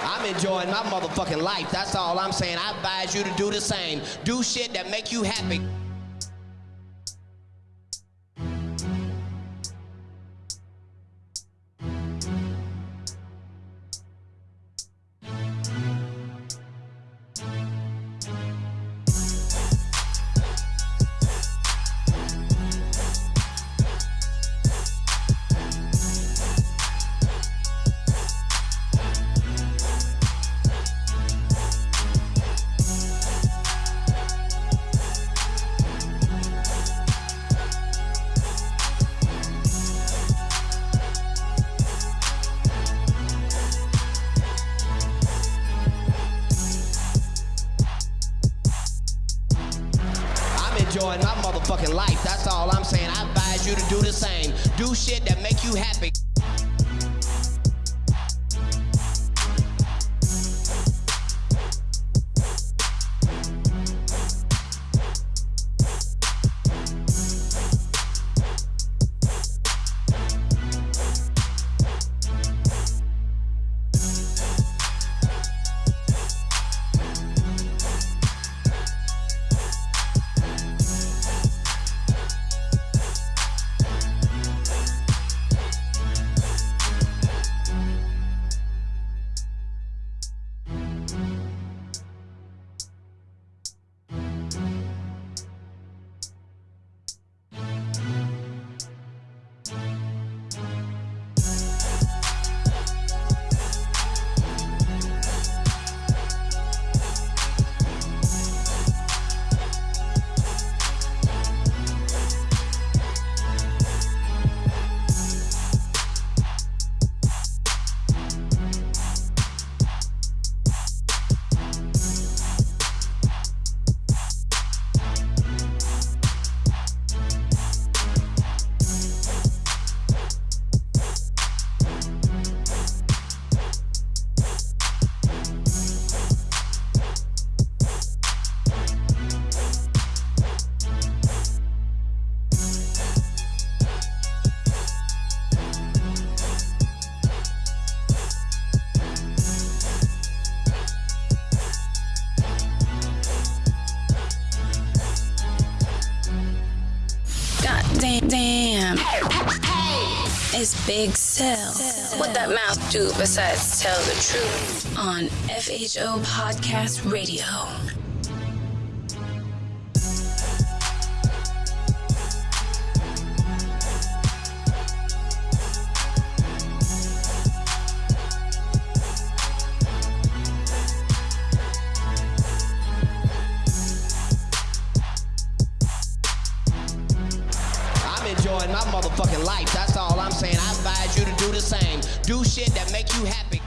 I'm enjoying my motherfucking life. That's all I'm saying. I advise you to do the same. Do shit that make you happy. Enjoying my motherfucking life. That's all I'm saying. I advise you to do the same. Do shit that make you happy. Damn. It's Big Cell. What that mouth do besides tell the truth on FHO Podcast Radio. My motherfucking life. That's all I'm saying. I advise you to do the same. Do shit that make you happy.